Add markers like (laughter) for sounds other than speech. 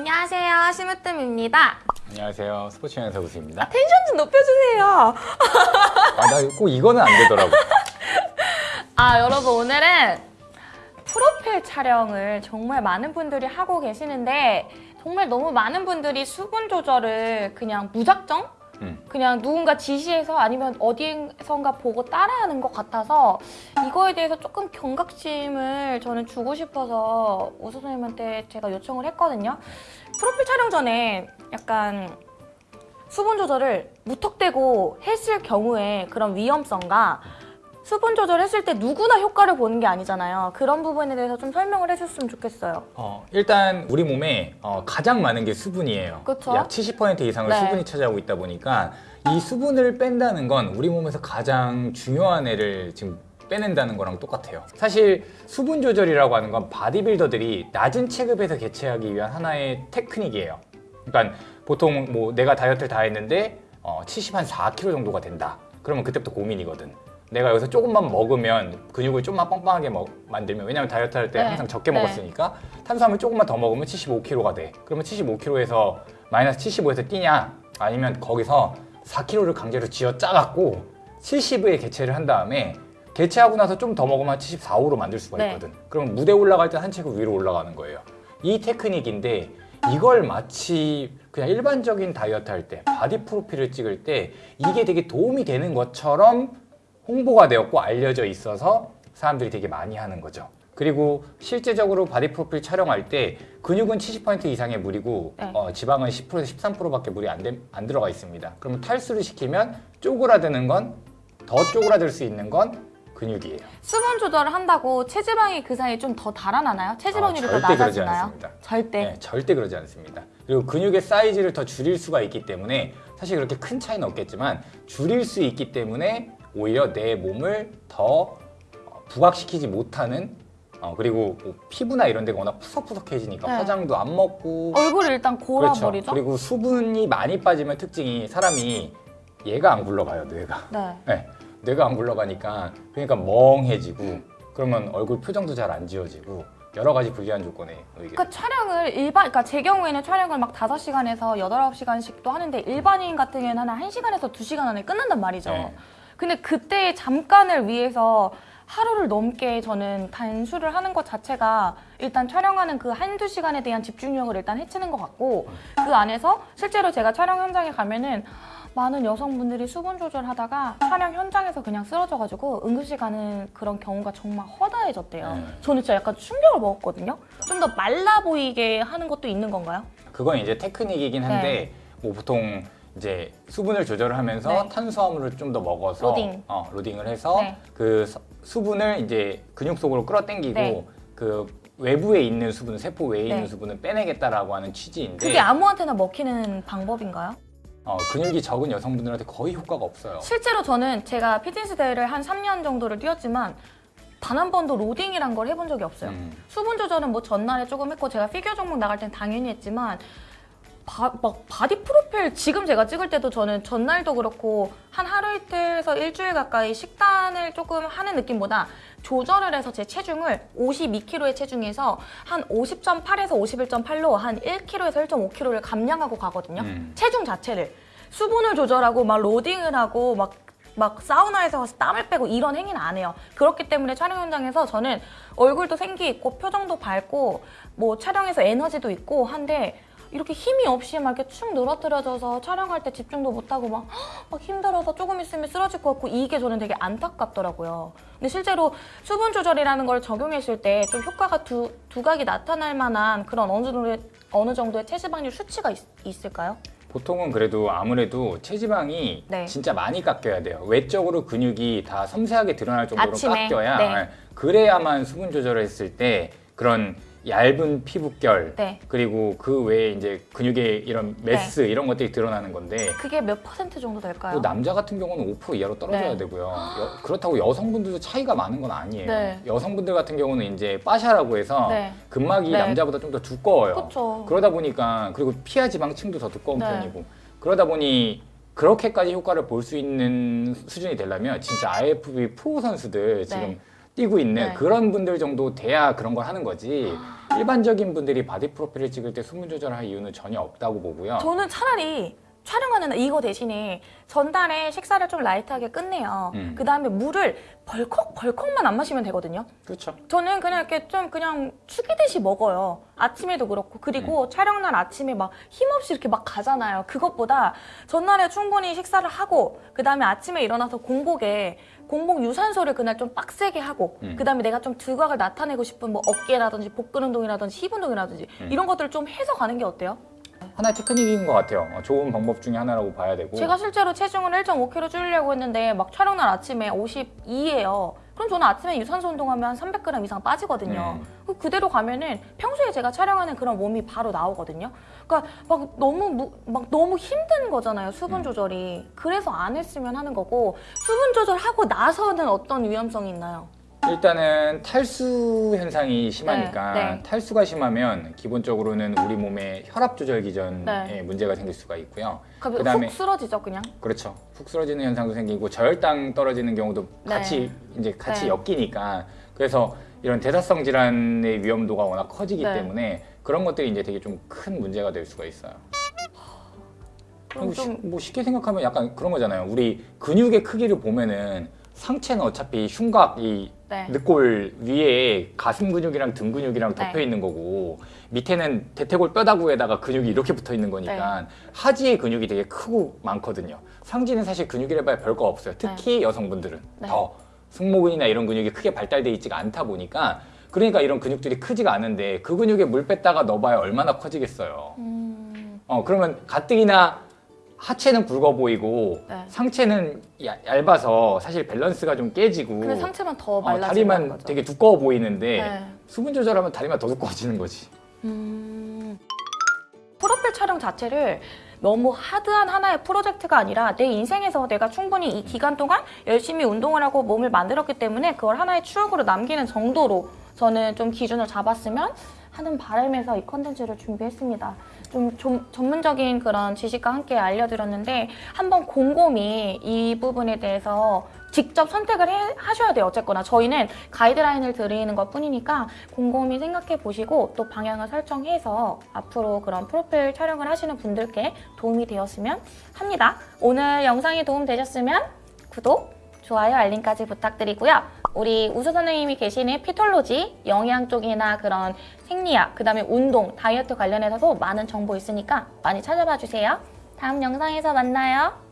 안녕하세요. 심으뜸입니다. 안녕하세요. 스포츠 영상 우수입니다. 텐션 좀 높여주세요. 아, 나 꼭 이거는 안 되더라고. (laughs) 아, 여러분 오늘은 프로필 촬영을 정말 많은 분들이 하고 계시는데 정말 너무 많은 분들이 수분 조절을 그냥 무작정 음. 그냥 누군가 지시해서 아니면 어디선가 보고 따라하는 것 같아서 이거에 대해서 조금 경각심을 저는 주고 싶어서 우수 선생님한테 제가 요청을 했거든요. 프로필 촬영 전에 약간 수분 조절을 무턱대고 했을 경우에 그런 위험성과 수분 조절했을 때 누구나 효과를 보는 게 아니잖아요. 그런 부분에 대해서 좀 설명을 해줬으면 좋겠어요. 어, 일단 우리 몸에 어, 가장 많은 게 수분이에요. 그쵸? 약 70% 이상을 네. 수분이 차지하고 있다 보니까 이 수분을 뺀다는 건 우리 몸에서 가장 중요한 애를 지금 빼낸다는 거랑 똑같아요. 사실 수분 조절이라고 하는 건 바디빌더들이 낮은 체급에서 개체하기 위한 하나의 테크닉이에요. 그러니까 보통 뭐 내가 다이어트를 다 했는데 어, 70 한 4kg 정도가 된다. 그러면 그때부터 고민이거든. 내가 여기서 조금만 먹으면 근육을 좀만 빵빵하게 먹- 만들면 왜냐면 다이어트 할때 네. 항상 적게 네. 먹었으니까 탄수화물 조금만 더 먹으면 75kg가 돼. 그러면 75kg에서 마이너스 75에서 뛰냐? 아니면 거기서 4kg를 강제로 쥐어 짜갖고 70의 개체를 한 다음에 개체하고 나서 좀 더 먹으면 74, 5로 만들 수가 네. 있거든. 그러면 무대 올라갈 때 한 체급 위로 올라가는 거예요. 이 테크닉인데 이걸 마치 그냥 일반적인 다이어트 할 때 바디 프로필을 찍을 때 이게 되게 도움이 되는 것처럼 홍보가 되었고 알려져 있어서 사람들이 되게 많이 하는 거죠. 그리고 실제적으로 바디 프로필 촬영할 때 근육은 70% 이상의 물이고 네. 어, 지방은 10%에서 13%밖에 물이 안, 돼- 안 들어가 있습니다. 그러면 탈수를 시키면 쪼그라드는 건 더 쪼그라들 수 있는 건 근육이에요. 수분 조절을 한다고 체지방이 그 사이에 좀 더 달아나나요? 체지방률이 아, 더 낮아지나요? 않습니다. 절대. 네, 절대 그러지 않습니다. 그리고 근육의 사이즈를 더 줄일 수가 있기 때문에 사실 그렇게 큰 차이는 없겠지만 줄일 수 있기 때문에 오히려 내 몸을 더 어, 부각시키지 못하는 어, 그리고 뭐 피부나 이런 데가 워낙 푸석푸석해지니까 네. 화장도 안 먹고 얼굴을 일단 골아버리죠? 그렇죠. 그리고 수분이 많이 빠지면 특징이 사람이 얘가 안 굴러가요, 뇌가. 네. 네, 뇌가 안 굴러가니까 그러니까 멍해지고 그러면 얼굴 표정도 잘 안 지워지고 여러 가지 불리한 조건에 그러니까 촬영을 일반, 그러니까 제 경우에는 촬영을 막 5시간에서 8, 9시간씩도 하는데 일반인 같은 경우에는 한 1시간에서 2시간 안에 끝난단 말이죠. 네. 근데 그때 잠깐을 위해서 하루를 넘게 저는 단수를 하는 것 자체가 일단 촬영하는 그 한두 시간에 대한 집중력을 일단 해치는 것 같고 그 안에서 실제로 제가 촬영 현장에 가면은 많은 여성분들이 수분 조절하다가 촬영 현장에서 그냥 쓰러져가지고 응급실 가는 그런 경우가 정말 허다해졌대요. 네. 저는 진짜 약간 충격을 먹었거든요. 좀 더 말라 보이게 하는 것도 있는 건가요? 그건 이제 테크닉이긴 한데 뭐 보통 이제 수분을 조절을 하면서 네. 탄수화물을 좀 더 먹어서 로딩. 어, 로딩을 해서 네. 그 서- 수분을 이제 근육 속으로 끌어당기고 네. 그 외부에 있는 수분, 세포 외에 있는 네. 수분을 빼내겠다라고 하는 취지인데 그게 아무한테나 먹히는 방법인가요? 어, 근육이 적은 여성분들한테 거의 효과가 없어요. 실제로 저는 제가 피트니스 대회를 한 3년 정도를 뛰었지만 단 한 번도 로딩이란 걸 해본 적이 없어요. 음. 수분 조절은 뭐 전날에 조금 했고 제가 피겨 종목 나갈 땐 당연히 했지만 바, 막 바디 프로필 지금 제가 찍을 때도 저는 전날도 그렇고 한 하루 이틀에서 일주일 가까이 식단을 조금 하는 느낌보다 조절을 해서 제 체중을 52kg의 체중에서 한 50.8에서 51.8로 한 1kg에서 1.5kg를 감량하고 가거든요. 음. 체중 자체를 수분을 조절하고 막 로딩을 하고 막막 사우나에서 가서 땀을 빼고 이런 행위는 안 해요. 그렇기 때문에 촬영 현장에서 저는 얼굴도 생기 있고 표정도 밝고 뭐 촬영에서 에너지도 있고 한데 이렇게 힘이 없이 막 이렇게 축 늘어뜨려져서 촬영할 때 집중도 못하고 막, (gasps) 막 힘들어서 조금 있으면 쓰러질 것 같고 이게 저는 되게 안타깝더라고요. 근데 실제로 수분 조절이라는 걸 적용했을 때 좀 효과가 두, 두각이 나타날 만한 그런 어느 정도의, 어느 정도의 체지방률 수치가 있, 있을까요? 보통은 그래도 아무래도 체지방이 네. 진짜 많이 깎여야 돼요. 외적으로 근육이 다 섬세하게 드러날 정도로 아침에, 깎여야 네. 그래야만 수분 조절을 했을 때 그런 얇은 피부결 네. 그리고 그 외에 이제 근육의 이런 메스 이런 것들이 드러나는 건데 그게 몇 퍼센트 정도 될까요? 또 남자 같은 경우는 5% 이하로 떨어져야 네. 되고요. 여- 그렇다고 여성분들도 차이가 많은 건 아니에요. 네. 여성분들 같은 경우는 이제 fascia라고 해서 네. 근막이 네. 남자보다 좀 더 두꺼워요. 그쵸. 그러다 보니까 그리고 피하 지방층도 더 두꺼운 네. 편이고 그러다 보니 그렇게까지 효과를 볼 수 있는 수준이 되려면 진짜 IFBB 프로 선수들 지금 네. 뛰고 있는 네. 그런 분들 정도 돼야 그런 걸 하는 거지 일반적인 분들이 바디 프로필을 찍을 때 수분 조절할 이유는 전혀 없다고 보고요. 저는 차라리 촬영하는 날 이거 대신에 전날에 식사를 좀 라이트하게 끝내요. 음. 그 다음에 물을 벌컥 벌컥만 안 마시면 되거든요. 그렇죠. 저는 그냥 이렇게 좀 그냥 죽이듯이 먹어요. 아침에도 그렇고 그리고 촬영 날 아침에 막 힘없이 이렇게 막 가잖아요. 그것보다 전날에 충분히 식사를 하고 그 다음에 아침에 일어나서 공복에 공복 유산소를 그날 좀 빡세게 하고 음. 그 다음에 내가 좀 두각을 나타내고 싶은 뭐 어깨라든지 복근 운동이라든지 힙 운동이라든지 음. 이런 것들을 좀 해서 가는 게 어때요? 하나의 테크닉인 것 같아요. 어, 좋은 방법 중에 하나라고 봐야 되고. 제가 실제로 체중을 1.5kg 줄이려고 했는데 막 촬영날 아침에 52예요. 그럼 저는 아침에 유산소 운동하면 한 300g 이상 빠지거든요. 음. 그 그대로 가면은 평소에 제가 촬영하는 그런 몸이 바로 나오거든요. 그러니까 막 너무 무- 막 너무 힘든 거잖아요. 수분 음. 조절이. 그래서 안 했으면 하는 거고 수분 조절하고 나서는 어떤 위험성이 있나요? 일단은 탈수 현상이 심하니까 네, 네. 탈수가 심하면 기본적으로는 우리 몸의 혈압 조절 기전에 네. 문제가 생길 수가 있고요. 그다음에 훅 쓰러지죠, 그냥. 그렇죠. 푹 쓰러지는 현상도 생기고 저혈당 떨어지는 경우도 네. 같이 이제 같이 네. 엮이니까 그래서 이런 대사성 질환의 위험도가 워낙 커지기 네. 때문에 그런 것들이 이제 되게 좀 큰 문제가 될 수가 있어요. 시- 좀뭐 쉽게 생각하면 약간 그런 거잖아요. 우리 근육의 크기를 보면은 상체는 어차피 흉곽 이 네. 늑골 위에 가슴 근육이랑 등 근육이랑 네. 덮여 있는 거고 밑에는 대퇴골 뼈다구에다가 근육이 이렇게 붙어 있는 거니까 네. 하지의 근육이 되게 크고 많거든요. 상지는 사실 근육이라 봐야 별거 없어요. 특히 여성분들은 네. 더 승모근이나 이런 근육이 크게 발달돼 있지가 않다 보니까 그러니까 이런 근육들이 크지가 않은데 그 근육에 물 뺐다가 넣어봐야 얼마나 커지겠어요. 음, 어 그러면 가뜩이나 하체는 굵어 보이고 네. 상체는 야- 얇아서 사실 밸런스가 좀 깨지고 근데 상체만 더 어, 말라지는 다리만 거죠. 되게 두꺼워 보이는데 네. 수분 조절하면 다리만 더 두꺼워지는 거지. 음... 프로필 촬영 자체를 너무 하드한 하나의 프로젝트가 아니라 내 인생에서 내가 충분히 이 기간 동안 열심히 운동을 하고 몸을 만들었기 때문에 그걸 하나의 추억으로 남기는 정도로 저는 좀 기준을 잡았으면 하는 바람에서 이 컨텐츠를 준비했습니다. 좀, 좀 전문적인 그런 지식과 함께 알려드렸는데 한번 곰곰이 이 부분에 대해서 직접 선택을 해- 하셔야 돼요. 어쨌거나 저희는 가이드라인을 드리는 것 뿐이니까 곰곰이 생각해 보시고 또 방향을 설정해서 앞으로 그런 프로필 촬영을 하시는 분들께 도움이 되었으면 합니다. 오늘 영상이 도움 되셨으면 구독, 좋아요, 알림까지 부탁드리고요. 우리 우수 선생님이 계시는 피톨로지, 영양 쪽이나 그런 생리학, 그 다음에 운동, 다이어트 관련해서도 많은 정보 있으니까 많이 찾아봐 주세요. 다음 영상에서 만나요.